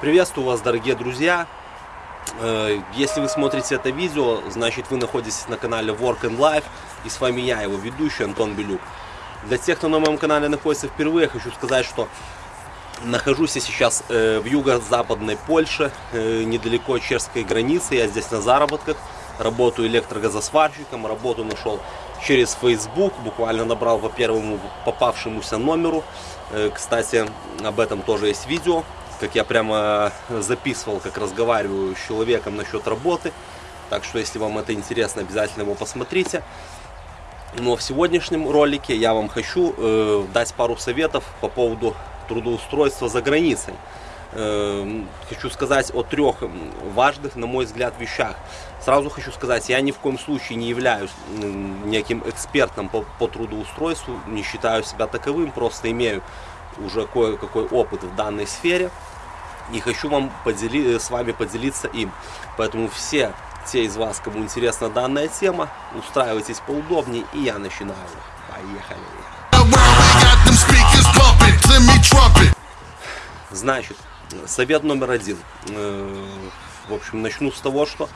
Приветствую вас, дорогие друзья! Э, если вы смотрите это видео, значит вы находитесь на канале Work and Life, и с вами я, его ведущий Антон Белюк. Для тех, кто на моем канале находится впервые, хочу сказать, что нахожусь я сейчас э, в юго-западной Польше, э, недалеко от чешской границы, я здесь на заработках, работаю электрогазосварщиком, работу нашел через Facebook, буквально набрал по первому попавшемуся номеру. Кстати, об этом тоже есть видео, как я прямо записывал, как разговариваю с человеком насчет работы. Так что, если вам это интересно, обязательно его посмотрите. Но в сегодняшнем ролике я вам хочу э, дать пару советов по поводу трудоустройства за границей. Э, хочу сказать о трех важных, на мой взгляд, вещах. Сразу хочу сказать, я ни в коем случае не являюсь неким экспертом по, по трудоустройству, не считаю себя таковым, просто имею уже кое-какой опыт в данной сфере и хочу вам подели, с вами поделиться им. Поэтому все те из вас, кому интересна данная тема, устраивайтесь поудобнее, и я начинаю. Поехали! Значит, совет номер один. Э, в общем, начну с того, что,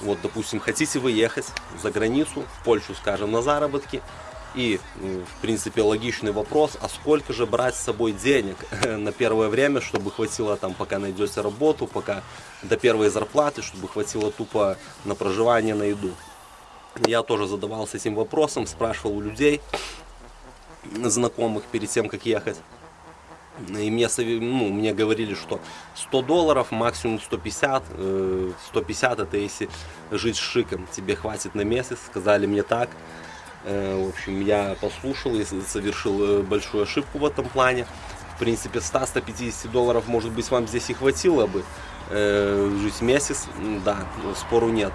вот, допустим, хотите вы ехать за границу, в Польшу, скажем, на заработки, и, в принципе, логичный вопрос, а сколько же брать с собой денег на первое время, чтобы хватило там, пока найдете работу, пока до первой зарплаты, чтобы хватило тупо на проживание, на еду. Я тоже задавался этим вопросом, спрашивал у людей, знакомых, перед тем, как ехать. И мне, ну, мне говорили, что 100 долларов, максимум 150. 150 э, это если жить шиком, тебе хватит на месяц, сказали мне так. Э, в общем, я послушал и совершил э, большую ошибку в этом плане. В принципе, 100-150 долларов, может быть, вам здесь и хватило бы. Жить месяц, да, спору нет.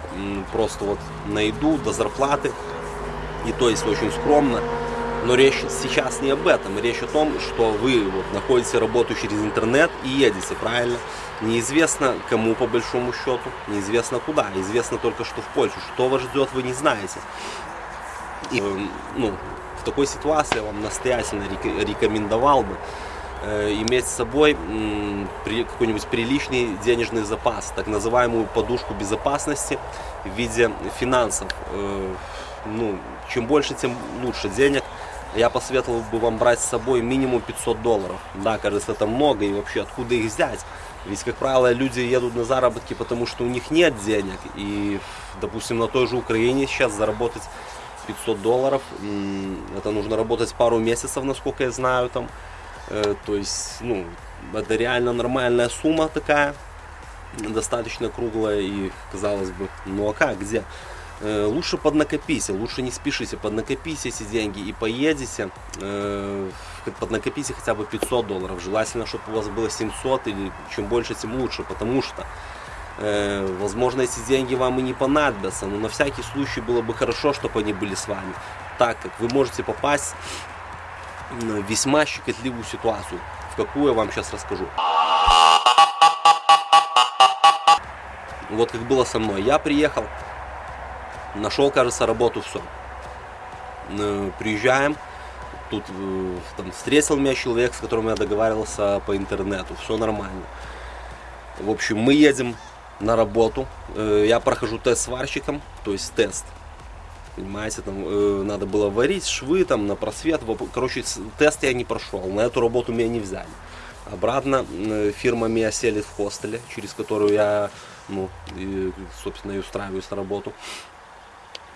Просто вот на еду, до зарплаты. И то есть очень скромно. Но речь сейчас не об этом. Речь о том, что вы вот находите работу через интернет и едете, правильно? Неизвестно кому по большому счету, неизвестно куда. Известно только, что в Польшу. Что вас ждет, вы не знаете. И, ну, в такой ситуации я вам настоятельно рекомендовал бы э, иметь с собой какой-нибудь приличный денежный запас, так называемую подушку безопасности в виде финансов. Э, ну, чем больше, тем лучше денег. Я посоветовал бы вам брать с собой минимум 500 долларов. Да, кажется, это много, и вообще откуда их взять? Ведь, как правило, люди едут на заработки, потому что у них нет денег. И, допустим, на той же Украине сейчас заработать 500 долларов. Это нужно работать пару месяцев, насколько я знаю там. Э, то есть, ну, это реально нормальная сумма такая, достаточно круглая и, казалось бы, ну а как, где? Э, лучше поднакопите, лучше не спешите, поднакопите эти деньги и поедете, э, поднакопите хотя бы 500 долларов. Желательно, чтобы у вас было 700 или чем больше, тем лучше, потому что Э, возможно, эти деньги вам и не понадобятся, но на всякий случай было бы хорошо, чтобы они были с вами, так как вы можете попасть в весьма щекотливую ситуацию, в какую я вам сейчас расскажу. Вот как было со мной. Я приехал, нашел, кажется, работу, все. Приезжаем, тут э, там, встретил меня человек, с которым я договаривался по интернету, все нормально. В общем, мы едем на работу. Э, я прохожу тест сварщиком, то есть тест. Понимаете, там э, надо было варить швы там на просвет. Короче, тест я не прошел, на эту работу меня не взяли. Обратно э, фирма меня селит в хостеле, через которую я, ну, и, собственно, и устраиваюсь на работу.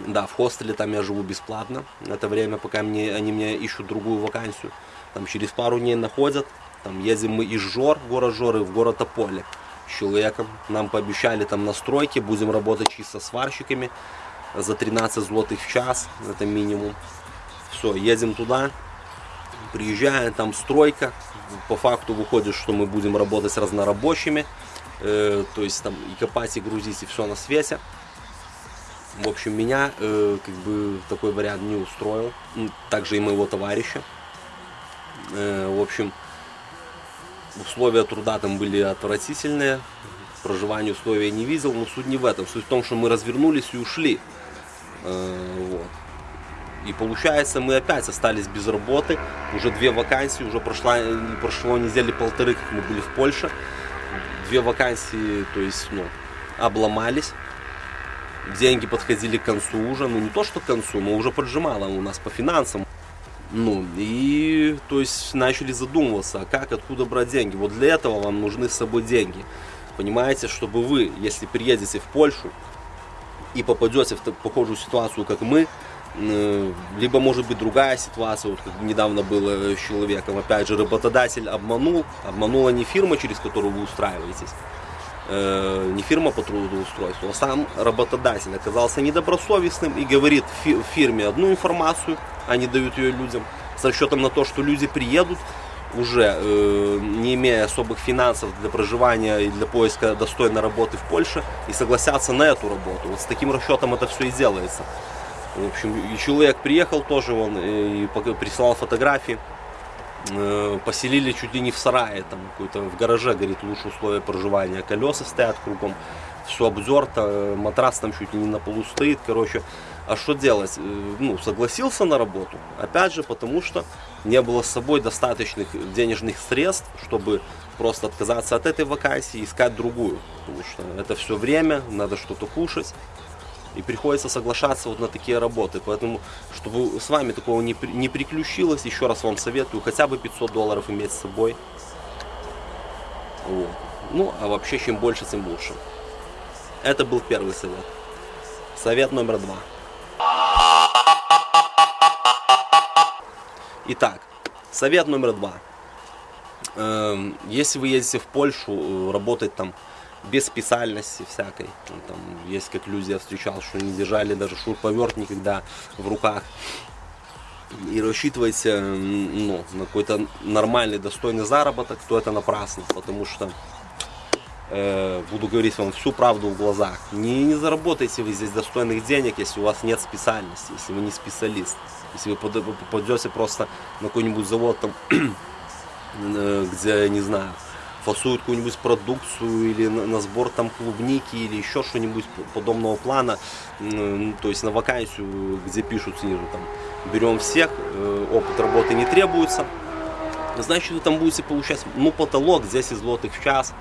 Да, в хостеле там я живу бесплатно. Это время, пока мне, они мне ищут другую вакансию. Там через пару дней находят. Там едем мы из Жор, город Жоры, в город Тополе человеком. Нам пообещали там настройки, будем работать чисто сварщиками за 13 злотых в час, это минимум. Все, едем туда, приезжаем, там стройка, по факту выходит, что мы будем работать с разнорабочими, э, то есть там и копать, и грузить, и все на свете. В общем, меня э, как бы такой вариант не устроил, также и моего товарища. Э, в общем, условия труда там были отвратительные, проживания условия не видел, но суть не в этом, суть в том, что мы развернулись и ушли. Э, вот. И получается, мы опять остались без работы. Уже две вакансии, уже прошла, прошло недели полторы, как мы были в Польше. Две вакансии, то есть, ну, обломались. Деньги подходили к концу уже, ну не то что к концу, но уже поджимало у нас по финансам. Ну, и, то есть, начали задумываться, а как, откуда брать деньги. Вот для этого вам нужны с собой деньги. Понимаете, чтобы вы, если приедете в Польшу и попадете в похожую ситуацию, как мы, э, либо может быть другая ситуация, вот как недавно было с человеком, опять же, работодатель обманул, обманула не фирма, через которую вы устраиваетесь, не фирма по трудоустройству, а сам работодатель оказался недобросовестным и говорит фирме одну информацию, они дают ее людям, с расчетом на то, что люди приедут, уже э, не имея особых финансов для проживания и для поиска достойной работы в Польше и согласятся на эту работу. Вот с таким расчетом это все и делается. В общем, и человек приехал тоже, он э, и прислал фотографии. Э, поселили чуть ли не в сарае, там какой-то в гараже, говорит, лучшие условия проживания. Колеса стоят кругом, все обдерто, э, матрас там чуть ли не на полу стоит, короче. А что делать? Э, ну, согласился на работу. Опять же, потому что не было с собой достаточных денежных средств, чтобы просто отказаться от этой вакансии и искать другую. Потому что это все время, надо что-то кушать. И приходится соглашаться вот на такие работы. Поэтому, чтобы с вами такого не, не приключилось, еще раз вам советую хотя бы 500 долларов иметь с собой. Вот. Ну, а вообще, чем больше, тем лучше. Это был первый совет. Совет номер два. Итак, совет номер два. Эм, если вы едете в Польшу, э, работать там без специальности всякой. Ну, там есть как люди я встречал, что не держали даже шуруповерт никогда в руках. И рассчитывайте ну, на какой-то нормальный, достойный заработок, то это напрасно, потому что э, буду говорить вам всю правду в глазах. Не, не заработаете вы здесь достойных денег, если у вас нет специальности, если вы не специалист. Если вы попадете просто на какой-нибудь завод, там, э, где, не знаю, фасуют какую-нибудь продукцию или на, на сбор там клубники или еще что-нибудь подобного плана, то есть на вакансию, где пишут снизу там, берем всех, э, опыт работы не требуется, значит вы там будете получать, ну потолок 10 злотых в час,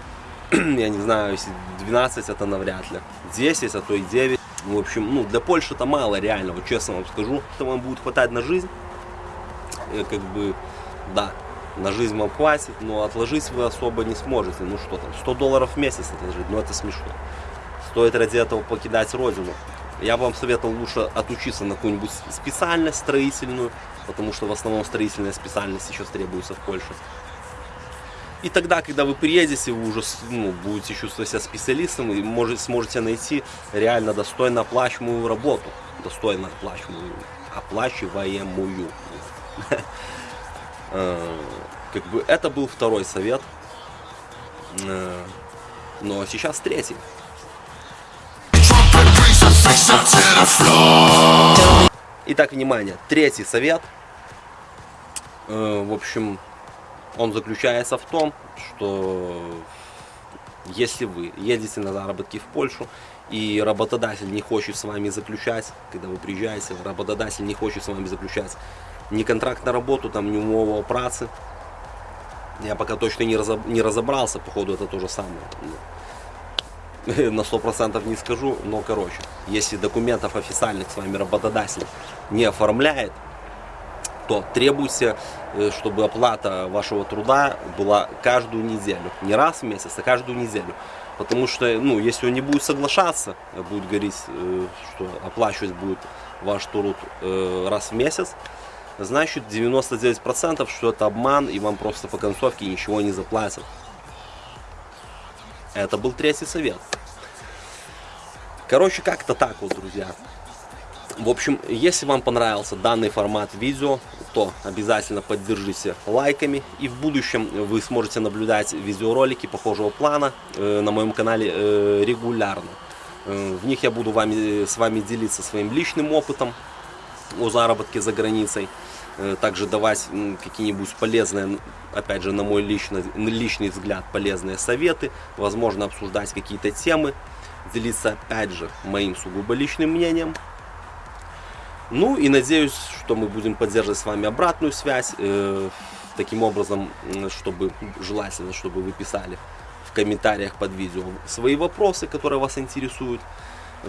я не знаю, если 12 это навряд ли, 10, а то и 9, в общем, ну для Польши это мало реально, вот честно вам скажу, что вам будет хватать на жизнь, э, как бы, да, на жизнь вам хватит, но отложить вы особо не сможете. Ну что там, 100 долларов в месяц отложить, ну это смешно. Стоит ради этого покидать родину. Я бы вам советовал лучше отучиться на какую-нибудь специальность строительную, потому что в основном строительная специальность сейчас требуется в Польше. И тогда, когда вы приедете, вы уже ну, будете чувствовать себя специалистом и можете, сможете найти реально достойно оплачиваемую работу. Достойно оплачиваемую. Оплачиваемую. Э, как бы это был второй совет. Э, но сейчас третий. Итак, внимание, третий совет. Э, в общем, он заключается в том, что если вы едете на заработки в Польшу, и работодатель не хочет с вами заключать, когда вы приезжаете, работодатель не хочет с вами заключать ни контракт на работу, там, ни умову о праце, я пока точно не, разоб, не разобрался, походу это то же самое. На 100% не скажу, но короче, если документов официальных с вами работодатель не оформляет, то требуйте, э, чтобы оплата вашего труда была каждую неделю. Не раз в месяц, а каждую неделю. Потому что, ну, если он не будет соглашаться, будет говорить, э, что оплачивать будет ваш труд э, раз в месяц, значит 99% что это обман и вам просто по концовке ничего не заплатят. Это был третий совет. Короче, как-то так вот, друзья. В общем, если вам понравился данный формат видео, то обязательно поддержите лайками. И в будущем вы сможете наблюдать видеоролики похожего плана э, на моем канале э, регулярно. Э, в них я буду вами, с вами делиться своим личным опытом о заработке за границей. Э, также давать какие-нибудь полезные, опять же, на мой личный, личный взгляд, полезные советы, возможно, обсуждать какие-то темы, делиться, опять же, моим сугубо личным мнением. Ну и надеюсь, что мы будем поддерживать с вами обратную связь. э, Таким образом, чтобы желательно, чтобы вы писали в комментариях под видео свои вопросы, которые вас интересуют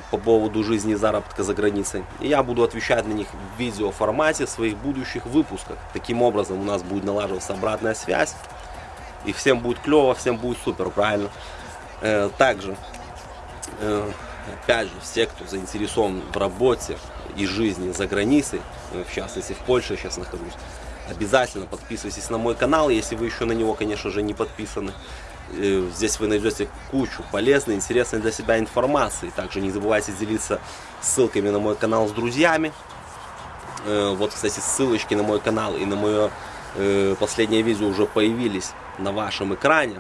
по поводу жизни и заработка за границей. И я буду отвечать на них в видеоформате в своих будущих выпусках. Таким образом у нас будет налаживаться обратная связь. И всем будет клево, всем будет супер, правильно? Э, Также, э, опять же, все, кто заинтересован в работе и жизни за границей, э, в частности в Польше я сейчас нахожусь, обязательно подписывайтесь на мой канал, если вы еще на него, конечно же, не подписаны. Здесь вы найдете кучу полезной, интересной для себя информации. Также не забывайте делиться ссылками на мой канал с друзьями. Э, Вот, кстати, ссылочки на мой канал и на мое э, последнее видео уже появились на вашем экране.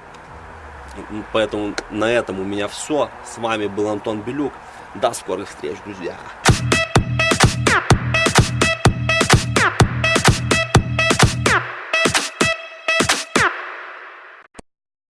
Поэтому на этом у меня все. С вами был Антон Белюк. До скорых встреч, друзья.